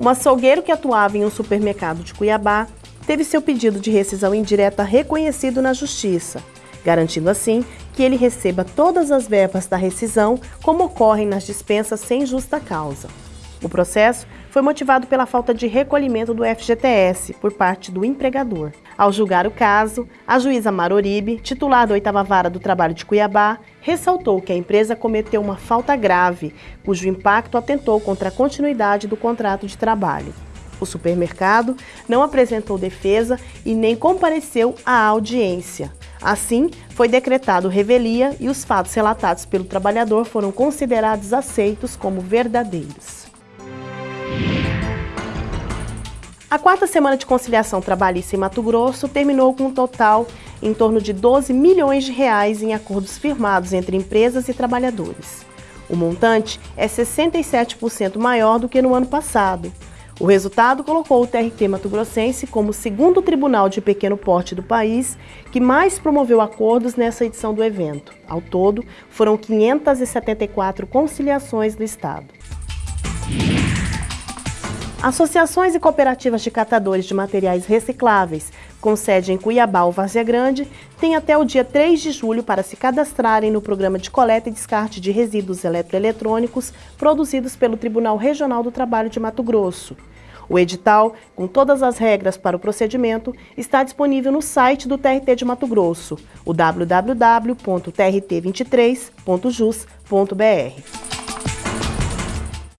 Um açougueiro que atuava em um supermercado de Cuiabá teve seu pedido de rescisão indireta reconhecido na Justiça, garantindo assim que ele receba todas as verbas da rescisão como ocorrem nas dispensas sem justa causa. O processo foi motivado pela falta de recolhimento do FGTS por parte do empregador. Ao julgar o caso, a juíza Maroribe, titular da 8 Vara do Trabalho de Cuiabá, ressaltou que a empresa cometeu uma falta grave, cujo impacto atentou contra a continuidade do contrato de trabalho. O supermercado não apresentou defesa e nem compareceu à audiência. Assim, foi decretado revelia e os fatos relatados pelo trabalhador foram considerados aceitos como verdadeiros. A quarta semana de conciliação trabalhista em Mato Grosso terminou com um total em torno de 12 milhões de reais em acordos firmados entre empresas e trabalhadores. O montante é 67% maior do que no ano passado. O resultado colocou o TRT Mato Grossense como o segundo tribunal de pequeno porte do país que mais promoveu acordos nessa edição do evento. Ao todo, foram 574 conciliações do Estado. Associações e cooperativas de catadores de materiais recicláveis, com sede em Cuiabá ou Várzea Grande, têm até o dia 3 de julho para se cadastrarem no programa de coleta e descarte de resíduos eletroeletrônicos produzidos pelo Tribunal Regional do Trabalho de Mato Grosso. O edital, com todas as regras para o procedimento, está disponível no site do TRT de Mato Grosso, o www.trt23.jus.br.